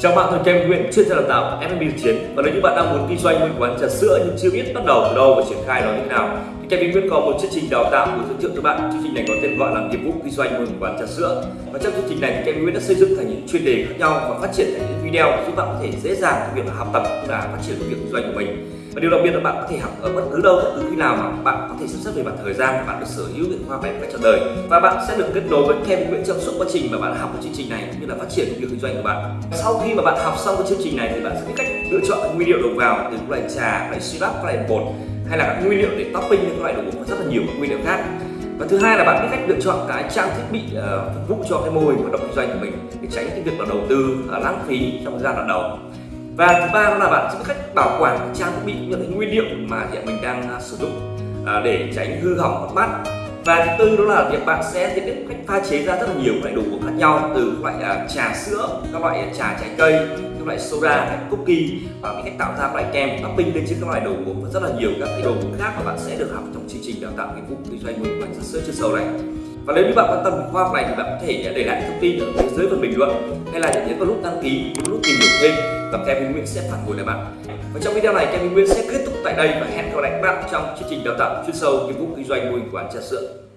Chào bạn, tôi Kem Nguyễn, chuyên gia đào tạo F&B chiến và nếu như bạn đang muốn kinh doanh một quán trà sữa nhưng chưa biết bắt đầu từ đâu và triển khai nó như thế nào thì Kem Nguyễn có một chương trình đào tạo của giới thiệu cho bạn. Chương trình này có tên gọi là nghiệp vụ kinh doanh một quán trà sữa. Và trong chương trình này thì Kem Nguyễn đã xây dựng thành những chuyên đề khác nhau và phát triển thành những video giúp bạn có thể dễ dàng trong việc học tập cũng là phát triển việc kinh doanh của mình. Và điều đặc biệt là bạn có thể học ở bất cứ đâu, bất cứ khi nào mà bạn có thể sắp xếp về mặt thời gian, bạn được sở hữu những khoa vẽ cách trọn đời. Và bạn sẽ được kết nối với thêm Nguyễn trong suốt quá trình mà bạn học cái chương trình này cũng như là phát triển công việc kinh doanh của bạn. Sau khi mà bạn học xong cái chương trình này thì bạn sẽ biết cách lựa chọn các nguyên liệu đầu vào từ các loại trà, các loại syrup, các loại bột hay là các nguyên liệu để topping những loại đồ uống rất là nhiều các nguyên liệu khác. Và thứ hai là bạn biết cách lựa chọn cái trang thiết bị uh, phục vụ cho cái mô hình hoạt động kinh doanh của mình để tránh cái việc là đầu tư uh, lãng phí trong thời gian đoạn đầu và thứ ba là bạn sẽ biết cách bảo quản trang thiết bị những cái nguyên liệu mà hiện mình đang uh, sử dụng uh, để tránh hư hỏng mất mát. Và thứ tư đó là việc bạn sẽ biết cách pha chế ra rất là nhiều loại đồ uống khác nhau từ các loại uh, trà sữa các loại trà trái cây các loại soda các cookie và biết cách tạo ra các loại kem topping lên trên các loại đồ uống và rất là nhiều các cái đồ uống khác mà bạn sẽ được học trong chương trình đào tạo nghiệp vụ. Kinh doanh một bánh sữa chưa sâu này và nếu như bạn quan tâm đến khoa học này thì bạn có thể à, để lại thông tin ở phía dưới phần bình luận, hay là nhấn vào nút đăng ký nút tìm hiểu thêm và Kevin Nguyễn sẽ phản hồi lại bạn. Và trong video này, Kevin Nguyễn sẽ kết thúc tại đây và hẹn gặp lại các bạn trong chương trình đào tạo chuyên sâu, nghiệp vụ kinh doanh mô hình quán trà sữa.